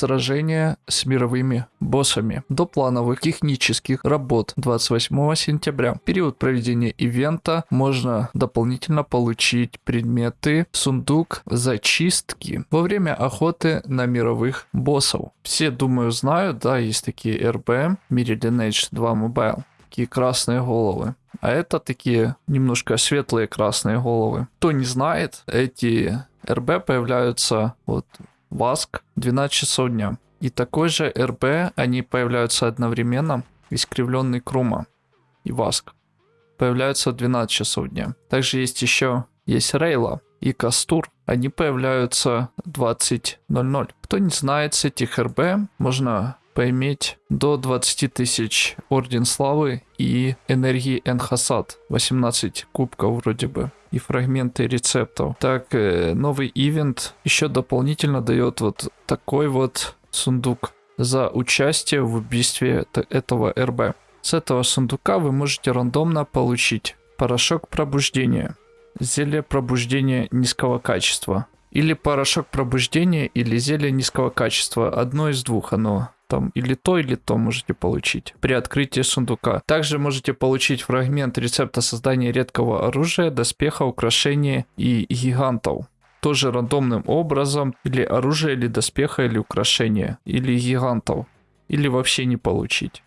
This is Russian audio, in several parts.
Сражение с мировыми боссами. До плановых технических работ 28 сентября. В период проведения ивента можно дополнительно получить предметы, сундук, зачистки во время охоты на мировых боссов. Все, думаю, знают, да, есть такие РБ, мире Lineage 2 Mobile такие красные головы. А это такие немножко светлые красные головы. Кто не знает, эти РБ появляются вот Васк 12 часов дня. И такой же РБ, они появляются одновременно, искривленный Крума и Васк. Появляются в 12 часов дня. Также есть еще, есть Рейла и Кастур. Они появляются 20.00. Кто не знает, с этих РБ можно поиметь до 20 тысяч Орден Славы и энергии Энхасад. 18 кубков вроде бы и фрагменты рецептов. Так, э, новый ивент еще дополнительно дает вот такой вот сундук за участие в убийстве этого РБ. С этого сундука вы можете рандомно получить порошок пробуждения, зелье пробуждения низкого качества, или порошок пробуждения, или зелье низкого качества. Одно из двух оно там или то, или то можете получить при открытии сундука. Также можете получить фрагмент рецепта создания редкого оружия, доспеха, украшения и гигантов. Тоже рандомным образом, или оружие, или доспеха, или украшения, или гигантов. Или вообще не получить.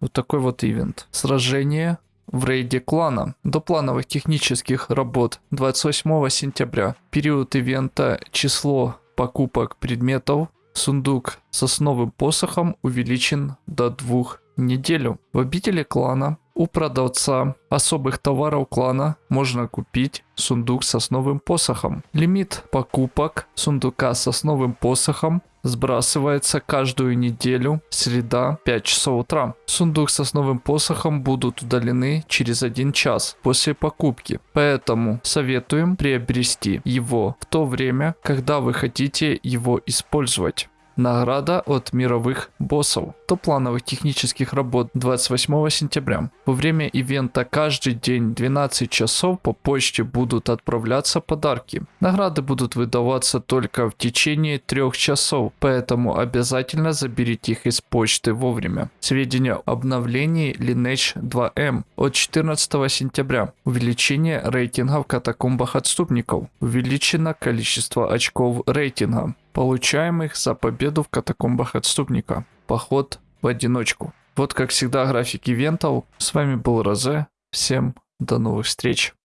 Вот такой вот ивент. Сражение в рейде клана. До плановых технических работ 28 сентября. Период ивента число покупок предметов Сундук с основным посохом увеличен до двух неделю. В обители клана у продавца особых товаров клана можно купить сундук с основным посохом. Лимит покупок сундука с основным посохом сбрасывается каждую неделю, среда, 5 часов утра. Сундук с основным посохом будут удалены через один час после покупки, поэтому советуем приобрести его в то время, когда вы хотите его использовать. Награда от мировых боссов. До плановых технических работ 28 сентября. Во время ивента каждый день 12 часов по почте будут отправляться подарки. Награды будут выдаваться только в течение 3 часов, поэтому обязательно заберите их из почты вовремя. Сведения об обновлении Lineage 2M от 14 сентября. Увеличение рейтинга в катакомбах отступников. Увеличено количество очков рейтинга получаемых за победу в катакомбах отступника. Поход в одиночку. Вот как всегда график ивентов. С вами был Розе. Всем до новых встреч.